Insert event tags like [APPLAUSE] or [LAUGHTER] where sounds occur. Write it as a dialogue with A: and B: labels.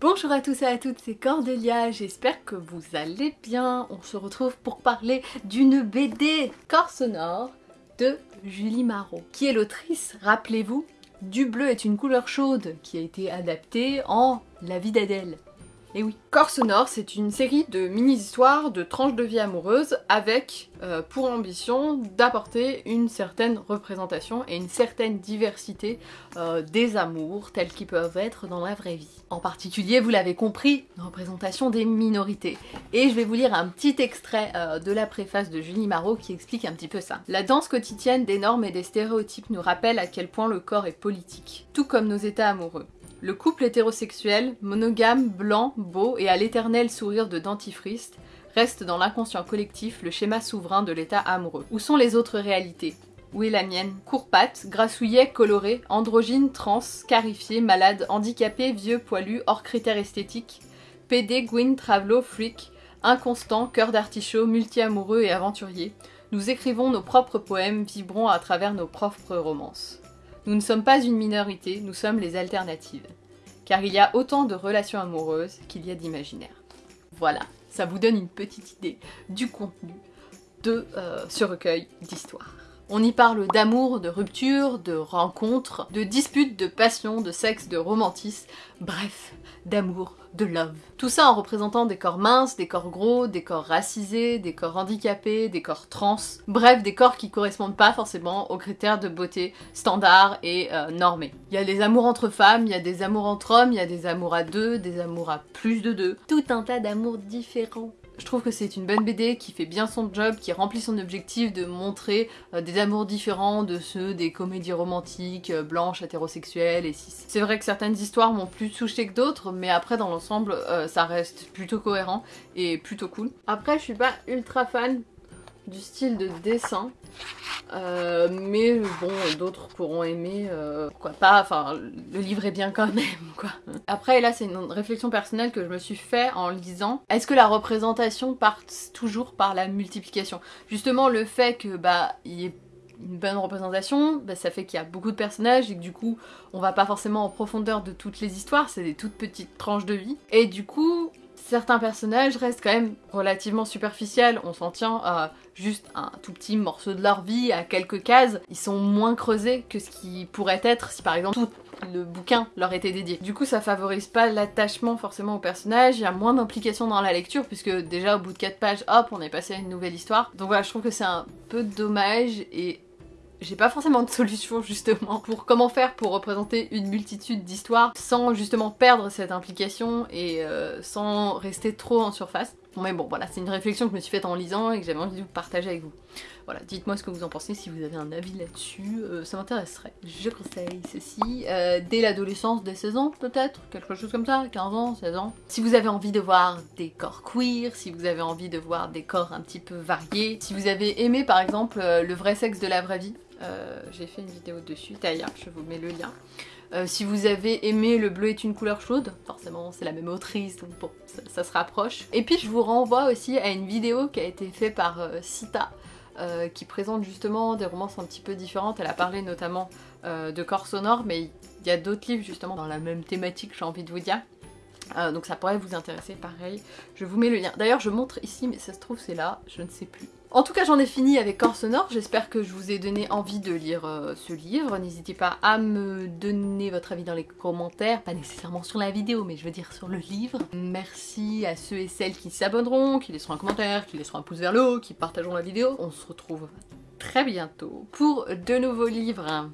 A: Bonjour à tous et à toutes, c'est Cordelia, j'espère que vous allez bien. On se retrouve pour parler d'une BD Corps sonore de Julie Marot, qui est l'autrice, rappelez-vous, Du bleu est une couleur chaude, qui a été adaptée en La vie d'Adèle. Et oui. Corps sonore, c'est une série de mini-histoires de tranches de vie amoureuses avec euh, pour ambition d'apporter une certaine représentation et une certaine diversité euh, des amours tels qu'ils peuvent être dans la vraie vie. En particulier, vous l'avez compris, une représentation des minorités. Et je vais vous lire un petit extrait euh, de la préface de Julie Marot qui explique un petit peu ça. La danse quotidienne des normes et des stéréotypes nous rappelle à quel point le corps est politique, tout comme nos états amoureux. Le couple hétérosexuel, monogame, blanc, beau et à l'éternel sourire de dentifrice reste dans l'inconscient collectif le schéma souverain de l'état amoureux. Où sont les autres réalités? Où est la mienne Courpate, grassouillet, coloré, androgyne, trans, scarifié, malade, handicapé, vieux, poilu, hors critères esthétiques, PD, Gwyn, Travelo, freak, inconstant, cœur d'artichaut, multi-amoureux et aventurier. Nous écrivons nos propres poèmes, vibrons à travers nos propres romances. Nous ne sommes pas une minorité, nous sommes les alternatives. Car il y a autant de relations amoureuses qu'il y a d'imaginaires. Voilà, ça vous donne une petite idée du contenu de euh, ce recueil d'histoires. On y parle d'amour, de rupture, de rencontres, de disputes, de passion, de sexe, de romantisme, bref, d'amour, de love. Tout ça en représentant des corps minces, des corps gros, des corps racisés, des corps handicapés, des corps trans, bref, des corps qui correspondent pas forcément aux critères de beauté standards et euh, normés. Il y a des amours entre femmes, il y a des amours entre hommes, il y a des amours à deux, des amours à plus de deux, tout un tas d'amours différents. Je trouve que c'est une bonne BD qui fait bien son job, qui remplit son objectif de montrer euh, des amours différents de ceux des comédies romantiques, euh, blanches, hétérosexuelles et cis. C'est vrai que certaines histoires m'ont plus touché que d'autres, mais après dans l'ensemble euh, ça reste plutôt cohérent et plutôt cool. Après je suis pas ultra fan du style de dessin. Euh, mais bon, d'autres pourront aimer, euh, pas, enfin, le livre est bien quand même, [LAUGHS] quoi. Après, là, c'est une réflexion personnelle que je me suis fait en lisant. Est-ce que la représentation part toujours par la multiplication? Justement, le fait que, bah, il y ait une bonne représentation, bah, ça fait qu'il y a beaucoup de personnages et que du coup, on va pas forcément en profondeur de toutes les histoires, c'est des toutes petites tranches de vie. Et du coup, certains personnages restent quand même relativement superficiels, on s'en tient à juste un tout petit morceau de leur vie, à quelques cases, ils sont moins creusés que ce qui pourrait être si par exemple tout le bouquin leur était dédié. Du coup ça favorise pas l'attachement forcément au personnage, il y a moins d'implication dans la lecture puisque déjà au bout de 4 pages, hop, on est passé à une nouvelle histoire. Donc voilà, je trouve que c'est un peu dommage et j'ai pas forcément de solution [LAUGHS] justement pour comment faire pour représenter une multitude d'histoires sans justement perdre cette implication et euh, sans rester trop en surface. Mais bon voilà, c'est une réflexion que je me suis faite en lisant et que j'avais envie de vous partager avec vous. Voilà, dites-moi ce que vous en pensez, si vous avez un avis là-dessus, euh, ça m'intéresserait. Je conseille ceci, euh, dès l'adolescence, dès 16 ans peut-être, quelque chose comme ça, 15 ans, 16 ans. Si vous avez envie de voir des corps queer, si vous avez envie de voir des corps un petit peu variés, si vous avez aimé par exemple le vrai sexe de la vraie vie, euh, j'ai fait une vidéo dessus, d'ailleurs, je vous mets le lien. Euh, si vous avez aimé Le bleu est une couleur chaude, forcément c'est la même autrice, donc bon, ça, se rapproche. Et puis je vous renvoie aussi à une vidéo qui a été faite par euh, Sita, qui présente justement des romances un petit peu différentes. Elle a parlé notamment de corps sonore, mais il y a d'autres livres justement dans la même thématique, j'ai envie de vous dire. Donc ça pourrait vous intéresser, pareil. Je vous mets le lien. D'ailleurs, je montre ici, mais ça se trouve c'est là, je ne sais plus. En tout cas j'en ai fini avec Corps Sonore, j'espère que je vous ai donné envie de lire euh, ce livre. N'hésitez pas à me donner votre avis dans les commentaires, pas nécessairement sur la vidéo mais je veux dire sur le livre. Merci à ceux et celles qui s'abonneront, qui laisseront un commentaire, qui laisseront un pouce vers le haut, qui partageront la vidéo. On se retrouve très bientôt pour de nouveaux livres.